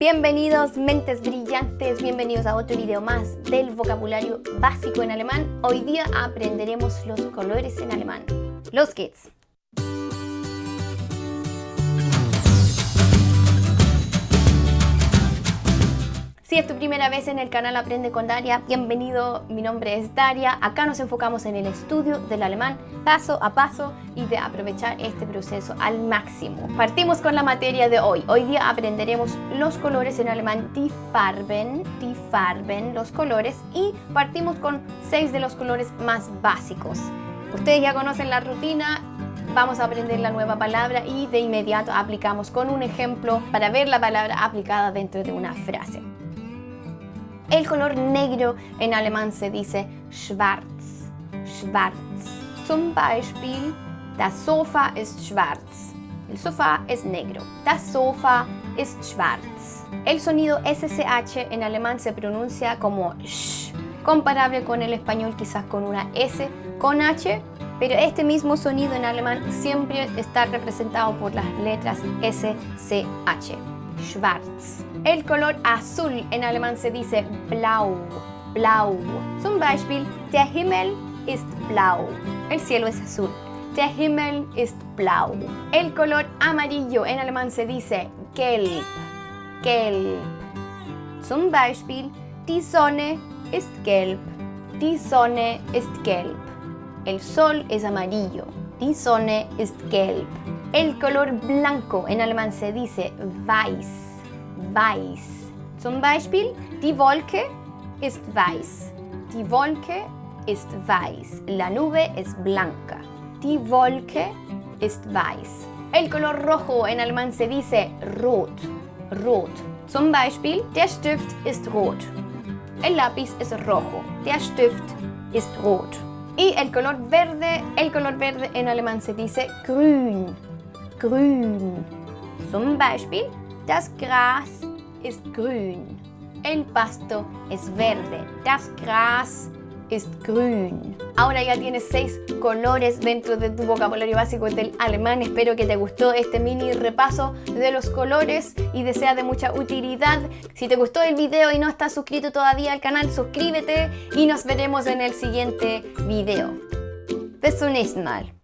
Bienvenidos mentes brillantes, bienvenidos a otro video más del vocabulario básico en alemán. Hoy día aprenderemos los colores en alemán. Los geht's! Si es tu primera vez en el canal Aprende con Daria, bienvenido, mi nombre es Daria. Acá nos enfocamos en el estudio del alemán paso a paso y de aprovechar este proceso al máximo. Partimos con la materia de hoy. Hoy día aprenderemos los colores en alemán, die Farben, die Farben, los colores y partimos con seis de los colores más básicos. Ustedes ya conocen la rutina, vamos a aprender la nueva palabra y de inmediato aplicamos con un ejemplo para ver la palabra aplicada dentro de una frase. El color negro en alemán se dice schwarz, schwarz. Zum Beispiel, das Sofa ist schwarz. El sofá es negro. Das Sofa ist schwarz. El sonido SSH en alemán se pronuncia como sh, comparable con el español quizás con una S con H, pero este mismo sonido en alemán siempre está representado por las letras SCH. Schwarz. El color azul en alemán se dice blau, blau. Zum Beispiel, der Himmel ist blau. El cielo es azul. Der Himmel ist blau. El color amarillo en alemán se dice gelb, gelb. Zum Beispiel, die Sonne ist gelb. Die Sonne ist gelb. El sol es amarillo. Die Sonne ist gelb. El color blanco en alemán se dice weiß weiß. Zum Beispiel, die Wolke ist weiß. Die Wolke ist weiß. La nube es blanca. Die Wolke ist weiß. El color rojo en alemán se dice rot. Rot. Zum Beispiel, der Stift ist rot. El lápiz es rojo. Der Stift ist rot. Y el color verde, el color verde en alemán se dice grün. Grün. Zum Beispiel, das Gras ist grün. El pasto es verde. Das Gras ist grün. Ahora ya tienes seis colores dentro de tu vocabulario básico del alemán. Espero que te gustó este mini repaso de los colores y desea de mucha utilidad. Si te gustó el video y no estás suscrito todavía al canal, suscríbete y nos veremos en el siguiente video. Bis zum nächsten Mal.